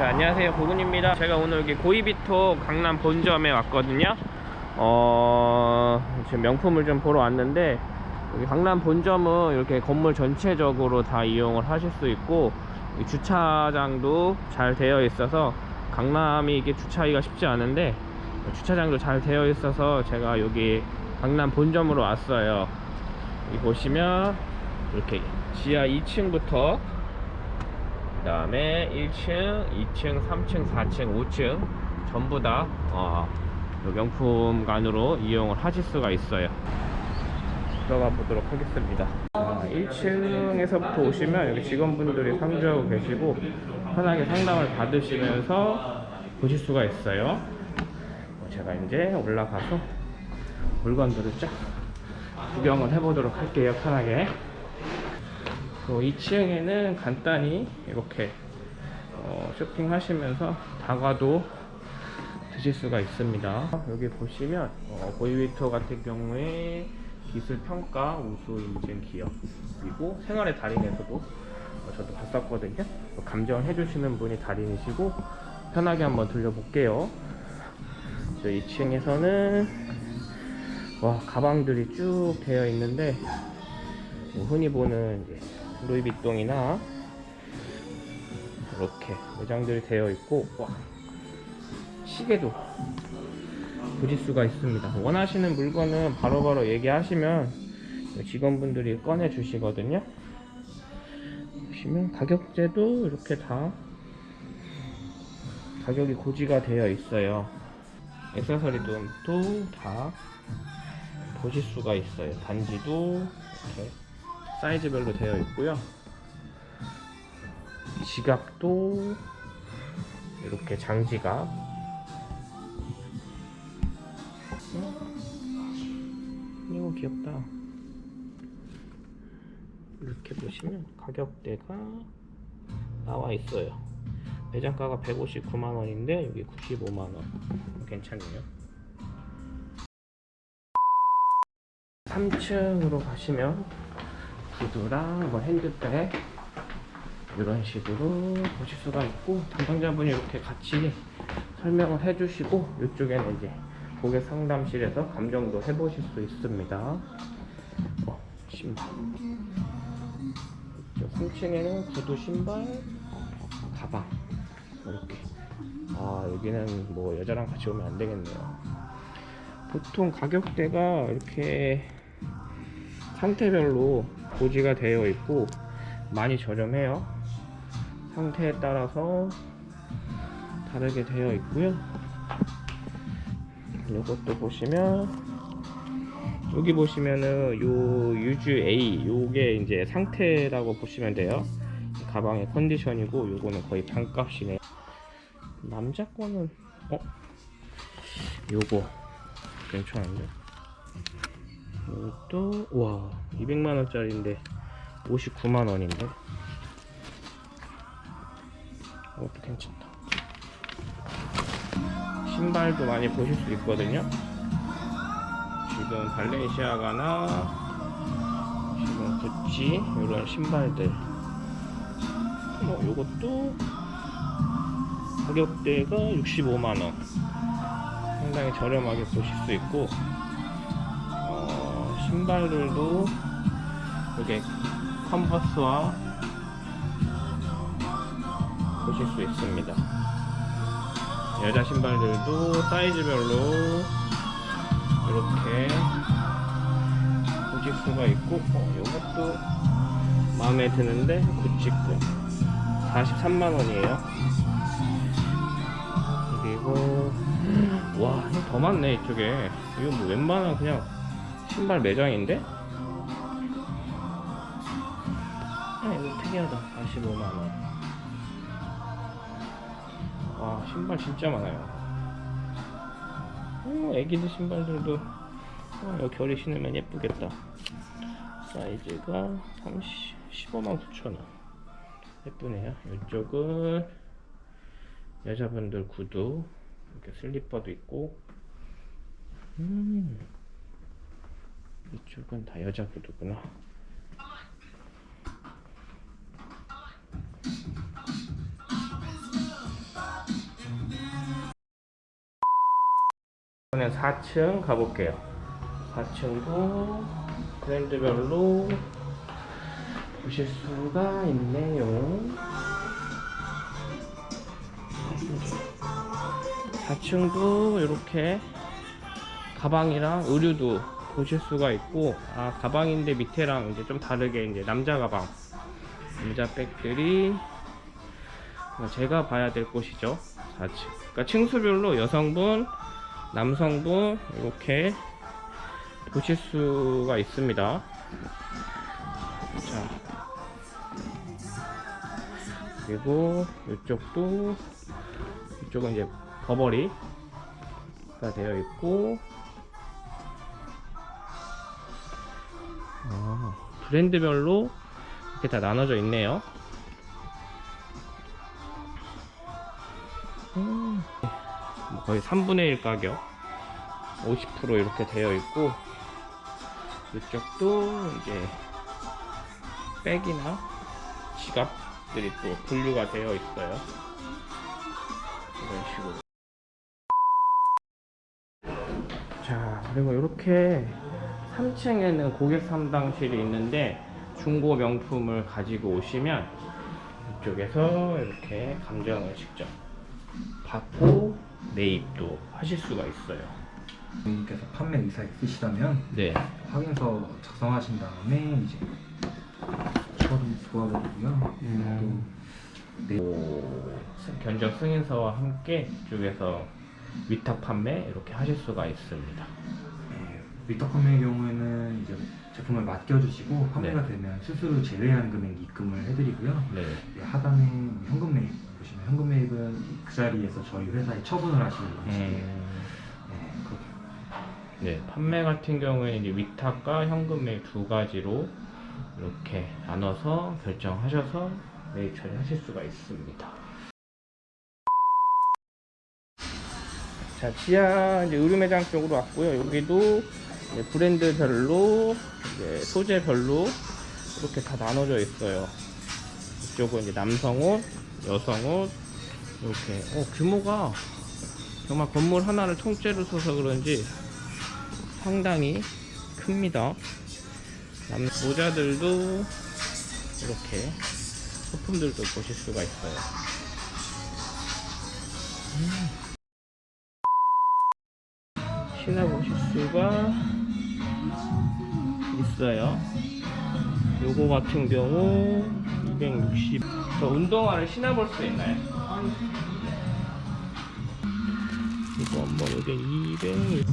자, 안녕하세요. 고군입니다. 제가 오늘 여기 고이비토 강남 본점에 왔거든요. 어... 지금 명품을 좀 보러 왔는데 여기 강남 본점은 이렇게 건물 전체적으로 다 이용을 하실 수 있고 이 주차장도 잘 되어 있어서 강남이 이게 주차하기가 쉽지 않은데 주차장도 잘 되어 있어서 제가 여기 강남 본점으로 왔어요. 여기 보시면 이렇게 지하 2층부터 그 다음에 1층, 2층, 3층, 4층, 5층 전부 다 어, 요 명품관으로 이용을 하실 수가 있어요. 들어가 보도록 하겠습니다. 아, 1층에서부터 오시면 여기 직원분들이 상주하고 계시고 편하게 상담을 받으시면서 보실 수가 있어요. 제가 이제 올라가서 물건들을 쫙 구경을 해보도록 할게요 편하게 또 2층에는 간단히 이렇게 어, 쇼핑하시면서 다가도 드실 수가 있습니다. 여기 보시면 어, 보이위터 같은 경우에 기술평가 우수 인증 기업 그리고 생활의 달인에서도 어, 저도 봤었거든요. 감정을 해주시는 분이 달인이시고 편하게 한번 들려볼게요. 저 2층에서는 와 가방들이 쭉 되어 있는데 뭐 흔히 보는 루이비통이나 이렇게 매장들이 되어 있고 와 시계도 보실 수가 있습니다. 원하시는 물건은 바로 바로 얘기하시면 직원분들이 꺼내 주시거든요. 보시면 가격제도 이렇게 다 가격이 고지가 되어 있어요. 액세서리도 다 보실 수가 있어요. 단지도 이렇게 사이즈별로 되어 있고요. 지갑도 이렇게 장지갑. 이거 귀엽다. 이렇게 보시면 가격대가 나와 있어요. 매장가가 159만원인데 여기 95만원. 괜찮네요. 3층으로 가시면 구두랑 뭐 핸드백 이런 식으로 보실 수가 있고 담당자분이 이렇게 같이 설명을 해주시고 이쪽에는 이제 고객 상담실에서 감정도 해보실 수 있습니다. 어, 신발. 이쪽 3층에는 구두 신발 가방. 이렇게. 아 여기는 뭐 여자랑 같이 오면 안 되겠네요. 보통 가격대가 이렇게 상태별로 고지가 되어 있고 많이 저렴해요. 상태에 따라서 다르게 되어 있고요. 이것도 보시면 여기 보시면은 요 유즈 A 요게 이제 상태라고 보시면 돼요. 가방의 컨디션이고 요거는 거의 반값이네 남자 거는 어? 요거. 괜찮은데 이것도 와 200만원짜리인데 59만원인데? 이것도 괜찮다. 신발도 많이 보실 수 있거든요. 지금 발렌시아가나 지금 구찌 이런 신발들. 뭐 요것도 가격대가 65만원. 상당히 저렴하게 보실 수 있고. 어, 신발들도 이게 컨버스와 보실 수 있습니다 여자 신발들도 사이즈별로 이렇게 보실 수가 있고 어, 이것도 마음에 드는데 구찌권 43만원이에요 그리고 와, 더 많네, 이쪽에. 이거 뭐 웬만한 그냥 신발 매장인데? 아, 이거 특이하다. 45만원. 와, 신발 진짜 많아요. 어, 애기들 신발들도, 어, 여기 겨울에 신으면 예쁘겠다. 사이즈가 30, 15만 9천원. 예쁘네요. 이쪽은 여자분들 구두. 이렇게 슬리퍼도 있고 음 이쪽은 다 여자 구두구나. 이번엔 4층 가볼게요. 4층도 브랜드별로 보실 수가 있네요. 4층도 이렇게 가방이랑 의류도 보실 수가 있고 아 가방인데 밑에랑 이제 좀 다르게 이제 남자 가방 남자 백들이 어, 제가 봐야 될 곳이죠. 4층 그러니까 층수별로 여성분 남성분 이렇게 보실 수가 있습니다. 자. 그리고 이쪽도 이쪽은 이제 버버리가 되어 있고 브랜드별로 이렇게 다 나눠져 있네요. 음, 뭐 거의 3분의 1 가격. 50% 이렇게 되어 있고 이쪽도 이제 백이나 지갑들이 또 분류가 되어 있어요. 이런 식으로. 자 그리고 이렇게 3층에는 고객 상담실이 있는데 중고 명품을 가지고 오시면 이쪽에서 이렇게 감정을 직접 받고 매입도 하실 수가 있어요 고객님께서 판매 의사 있으시다면 네 확인서 작성하신 다음에 이제 처리 도와드리고요. 음. 또 네. 오, 견적 승인서와 함께 이쪽에서 위탁 판매 이렇게 하실 수가 있습니다 네, 위탁 판매의 경우에는 이제 제품을 맡겨주시고 판매가 네. 되면 수수료 제외한 금액 입금을 해드리고요. 네 네, 하단에 현금 매입 보시면 현금 매입은 그 자리에서 저희 회사에 처분을 하시는 방식이에요. 음, 네, 그렇게 네, 판매 같은 경우에는 이제 위탁과 현금 매입 두 가지로 이렇게 나눠서 결정하셔서 매입 처리하실 수가 있습니다. 자, 지하 이제 의류 매장 쪽으로 왔고요. 여기도 이제 브랜드별로 이제 소재별로 이렇게 다 나눠져 있어요. 이쪽은 이제 남성 옷, 여성 옷 이렇게 어, 규모가 정말 건물 하나를 통째로 써서 그런지 상당히 큽니다. 남 모자들도 이렇게 소품들도 보실 수가 있어요. 음. 신어 보실 수가 있어요. 요거 같은 경우 260. 저 운동화를 신어볼 수 있나요? 이거 한번 여기 200.